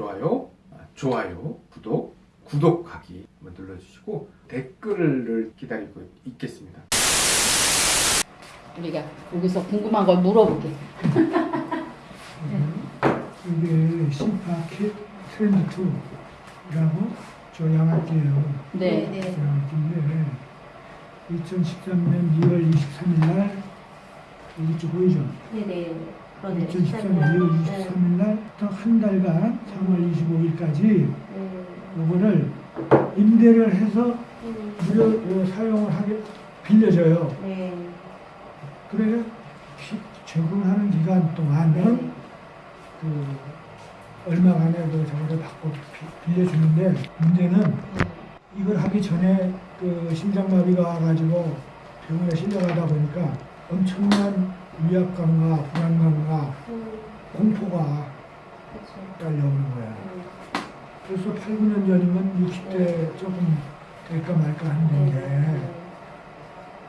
좋아요, 아, 좋아요, 구독, 구독하기 한번 눌러주시고 댓글을 기다리고 있겠습니다. 우리가 여기서 궁금한 걸 물어볼게. 이게 심파킷 트렌드 2라고 저 양아지예요. 네. 양아지인데 2013년 2월 23일 날 이쪽 보이죠? 네네. 그러네요. 2013년 2월 23일 날부터 한 달간 3월 25일까지 네. 요거를 임대를 해서 음. 무료 사용을 하게 빌려줘요. 네. 그래 기- 적응하는 기간 동안은 네. 그 얼마간에 그 저거를 받고 비- 빌려주는데 문제는 이걸 하기 전에 그 심장마비가 와가지고 병원에 실려가다 보니까 엄청난 위압감과 불안감과 음. 공포가. 딸려오는 거야. 음. 그래서 8, 9년 전이면 60대 조금 될까 말까 네. 했는데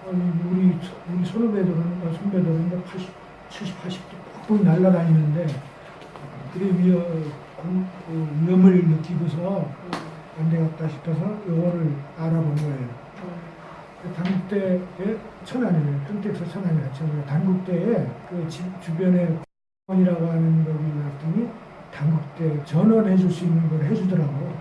아니, 우리 우리 선후배들은 어, 선배들은 80, 70, 80도 빡빡 날아다니는데 그래 위험 공- 그 위험을 느끼고서 안 되겠다 싶어서 요거를 알아본 거예요. 그 단국대에 천안이에요. 평택서 천안이라 천 단국대에 그 집 주변에 이라고 하는 거기 갔더니 단국대 전원해 줄 수 있는 걸 해주더라고.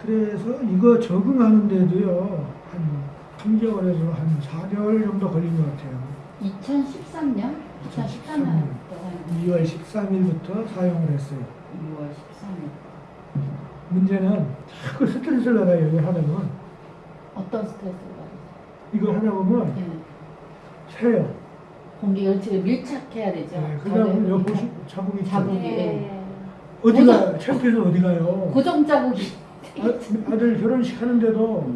그래서 이거 적응하는데도요 한 3개월에서 한 4개월 정도 걸린 것 같아요. 2013년? 2013년 2월 13일부터 사용을 했어요. 6월 13일. 문제는 자꾸 스트레스를 받아요. 이거 하다 보면 어떤 스트레스를 받으세요? 이거 하다 보면 네. 새요. 공기 열체를 밀착해야 되죠. 네, 그러다 보면 여기 자국이. 자국이. 네. 어디가 창피해서 어디 가요? 고정 자국이. 아, 아들 결혼식 하는데도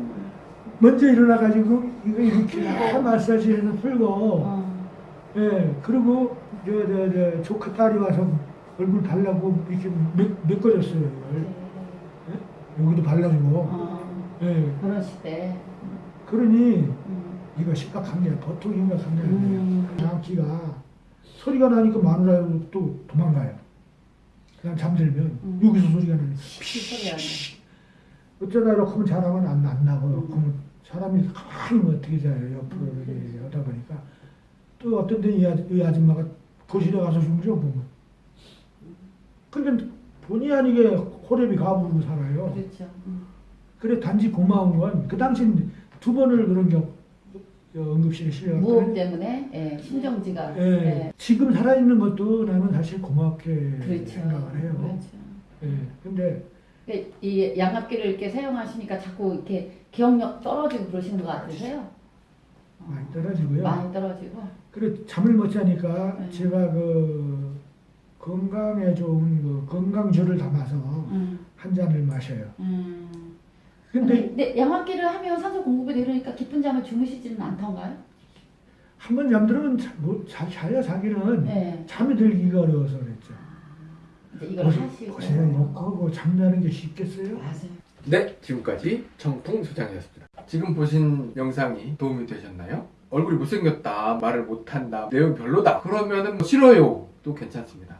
먼저 일어나가지고 이거 이렇게 다 마사지해서 풀고 어. 예 그리고 저 저 저 조카 딸이 와서 얼굴 발라고 이렇게 메- 메꿔줬어요 이걸 예? 여기도 발라주고 어. 예 결혼식 때. 그러니 음. 이거 게 보통 아니에요 음. 양키가 소리가 나니까 마누라도 또 도망가요 그냥 잠들면 음. 여기서 소리가 나니까 소리 안 나. 어쩌다 이렇게 하면 잘하면 안, 안 나고 음. 그러면 사람이 가만히 뭐 어떻게 자요 옆으로 음. 이렇게 하다 보니까 또 어떤 데이 아- 이 아줌마가 거실에 가서 숨죠 보면 근데 본의 아니게 호랩이 가부르고 살아요 그렇죠. 음. 그래 단지 고마운 건 그 당시 두 번을 그런 저 응급실에 무호흡 실려갔거든요 때문에 예, 심정지가. 예. 예. 지금 살아있는 것도 나는 사실 고맙게 그렇죠. 생각을 해요 그렇죠. 예. 근데 근데 이 양압기를 이렇게 사용하시니까 자꾸 이렇게 기억력 떨어지고 그러시는 것 같으세요? 어, 많이 떨어지고요 많이 떨어지고. 그래 잠을 못 자니까 네. 제가 그 건강에 좋은 그 건강주를 담아서 음, 한 잔을 마셔요. 음. 근데 근데 양압기를 하면 산소 공급이 되려니까 깊은 잠을 주무시지는 않던가요? 한 번 잠들면 자, 뭐, 자, 자야 자기는 네. 잠이 들기가 어려워서 그랬죠. 이제 이걸 보세- 하시고. 보세요 이렇게 하고 잠자는 게 쉽겠어요? 맞아요. 네, 지금까지 청풍 소장이었습니다. 지금 보신 영상이 도움이 되셨나요? 얼굴이 못생겼다, 말을 못한다, 내용 별로다. 그러면은 뭐 싫어요. 도 괜찮습니다.